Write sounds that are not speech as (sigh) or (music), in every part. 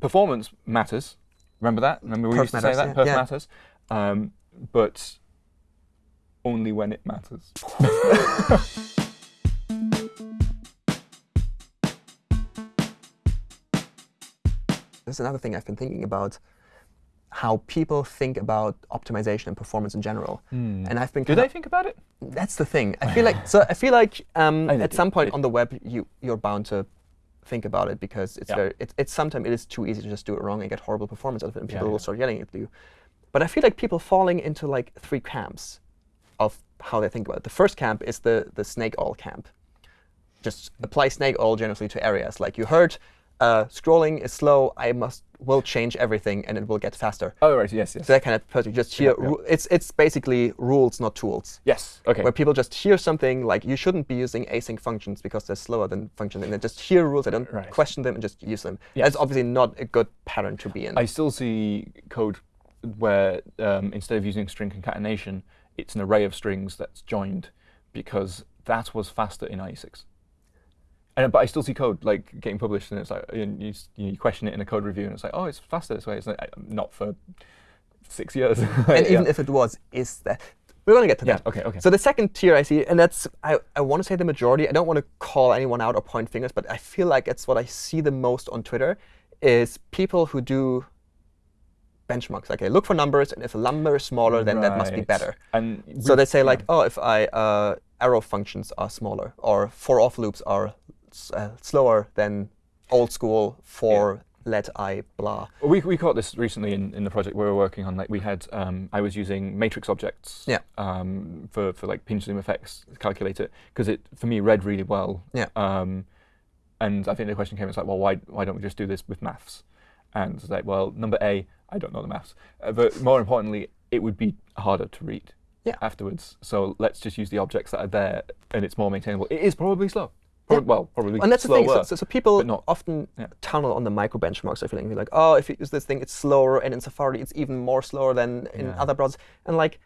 performance matters. Remember that? Remember we Perf used to matters, say that? yeah. Perf Yeah. matters. Um, but only when it matters. (laughs) This is another thing I've been thinking about, how people think about optimization and performance in general. And I've been Do they think about it? That's the thing. I feel like so. I feel like um, I at some point on the web, you you're bound to think about it because it's Yeah. very. It's it's sometimes it is too easy to just do it wrong and get horrible performance out of it, and people yeah. will start yelling at you. But I feel like people falling into like three camps of how they think about it. The first camp is the the snake oil camp. Just apply snake oil generously to areas. Like you heard, uh, scrolling is slow. I must will change everything and it will get faster. Oh, right. Yes, yes. So that kind of person just hear. Yeah, yeah. It's it's basically rules, not tools yes. OK. where people just hear something like you shouldn't be using async functions because they're slower than functions, and they just hear rules, they don't Right. question them, and just use them. Yes. That's obviously not a good pattern to be in. I still see code where um, instead of using string concatenation, it's an array of strings that's joined because that was faster in IE6. And, but I still see code like getting published, and it's like you, you, you question it in a code review, and it's like, oh, it's faster this way. It's like, uh, not for six years. (laughs) and even if it was, is that we're going to get to yeah, that. okay, okay. So the second tier I see, and that's I, I want to say the majority. I don't want to call anyone out or point fingers, but I feel like it's what I see the most on Twitter is people who do benchmarks. Like, okay, look for numbers, and if a number is smaller, then that must be better. And So we- they say yeah. like, oh, if I uh, arrow functions are smaller, or for of loops are uh, slower than old school for let i blah. We, we caught this recently in, in the project we were working on. Like we had, um, I was using matrix objects Yeah. um, for, for like pinch zoom effects to calculate it because it for me read really well. Yeah. Um, and I think the question came, it's like, well, why why don't we just do this with maths? And it's like, well, number A, I don't know the maths, uh, but more importantly, it would be harder to read. Yeah. Afterwards, so let's just use the objects that are there, and it's more maintainable. It is probably slow. Prob- Well, probably And that's the thing. So, so, so people not- often yeah. tunnel on the micro benchmarks. I feel like, like, oh, if you use this thing, it's slower, and in Safari, it's even more slower than in Yeah. other browsers. And like,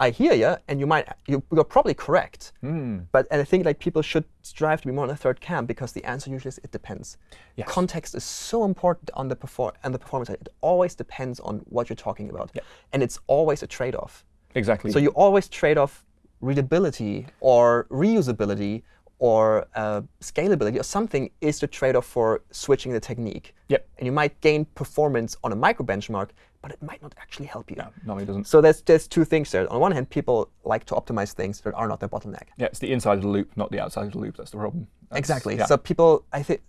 I hear you, and you might you, you're probably correct. Hmm. But and I think like people should strive to be more in the third camp because the answer usually is it depends. Yes. Context is so important on the perform and the performance side. It always depends on what you're talking about, Yep. and it's always a trade-off. Exactly. So you always trade off readability or reusability or uh, scalability or something is the trade-off for switching the technique. Yep. And you might gain performance on a micro benchmark, but it might not actually help you. no, it doesn't. So there's there's two things there. On one hand, people like to optimize things that are not their bottleneck. Yeah, it's the inside of the loop, not the outside of the loop. That's the problem. That's- Exactly. yeah. So people, I think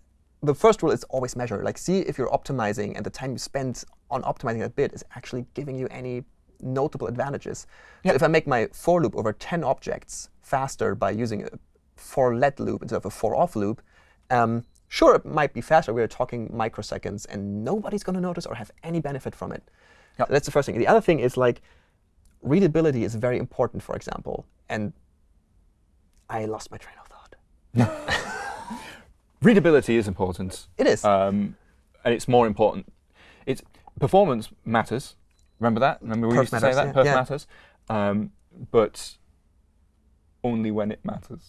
the first rule is always measure. Like, see if you're optimizing and the time you spend on optimizing that bit is actually giving you any notable advantages. Yeah. So if I make my for loop over 10 objects faster by using a for let loop instead of a for of loop, um, sure, it might be faster. We're talking microseconds, and nobody's going to notice or have any benefit from it. Yep. So that's the first thing. The other thing is like readability is very important, for example. And I lost my train of thought. (laughs) Readability is important, It is. um, and it's more important. It's performance matters. Remember that? Remember we Perf used to matters, say that yeah. perf Yeah. matters, um, but only when it matters.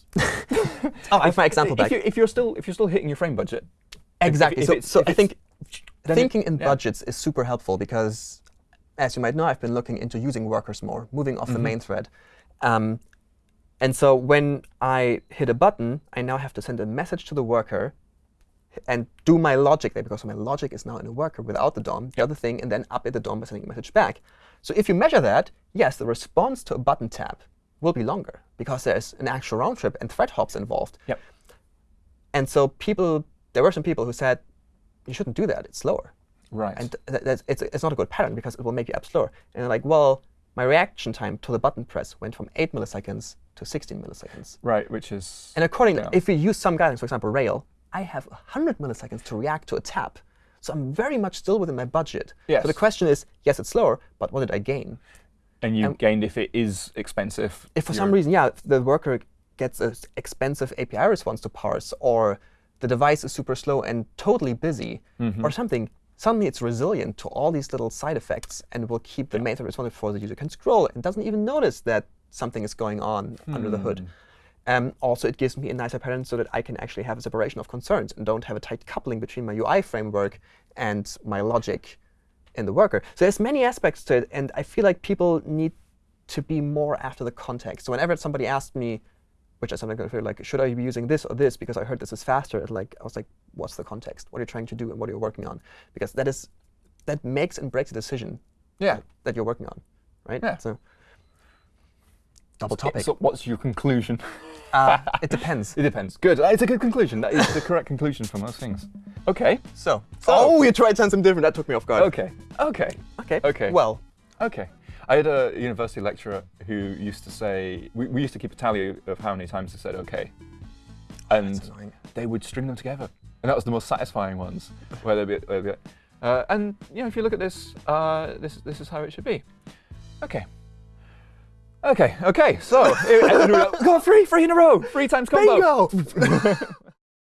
oh, I have my example if back. You, if you're still if you're still hitting your frame budget, if- if- Exactly. if so so I think then it- thinking in yeah. budgets is super helpful because, as you might know, I've been looking into using workers more, moving off the Mm-hmm. main thread. Um, and so when I hit a button, I now have to send a message to the worker and do my logic there, because my logic is now in a worker without the DOM, the other thing, and then update the DOM by sending a message back. So if you measure that, yes, the response to a button tap will be longer because there's an actual round trip and thread hops involved. Yep. And so people, there were some people who said, you shouldn't do that. It's slower. right? And th that's, it's, it's not a good pattern because it will make your app slower. And they're like, well, my reaction time to the button press went from 8 milliseconds to 16 milliseconds. right, which is And accordingly, Yeah. if we use some guidance, for example, RAIL, I have 100 milliseconds to react to a tap. So I'm very much still within my budget. Yes. So the question is, yes, it's slower, but what did I gain? And you um, gained if it is expensive. If for some reason, yeah, the worker gets an expensive API response to parse, or the device is super slow and totally busy, Mm-hmm. or something, suddenly it's resilient to all these little side effects and will keep the main thread responsive before the user can scroll and doesn't even notice that something is going on under the hood. Um, also, it gives me a nicer pattern so that I can actually have a separation of concerns and don't have a tight coupling between my UI framework and my logic in the worker. So there's many aspects to it, and I feel like people need to be more after the context. So whenever somebody asked me, which I sometimes feel like, should I be using this or this because I heard this is faster? Like I was like, what's the context? What are you trying to do and what are you working on? Because that is that makes and breaks the decision Yeah. that you're working on, right? Yeah. So double topic. So what's your conclusion? (laughs) Uh, (laughs) it depends. It depends. Good. It's a good conclusion. That is the correct conclusion from most things. OK. So, So- oh, you tried something different. That took me off guard. OK. OK. Okay. Okay. Well, OK. I had a university lecturer who used to say, we, we used to keep a tally of how many times they said OK. And they would string them together. And that was the most satisfying ones, where they'd be, they'd be like, uh, and you know, if you look at this, uh, this, this is how it should be. OK. OK, OK, so, and then we were like, go on, three, three in a row, three times combo. Bingo! (laughs)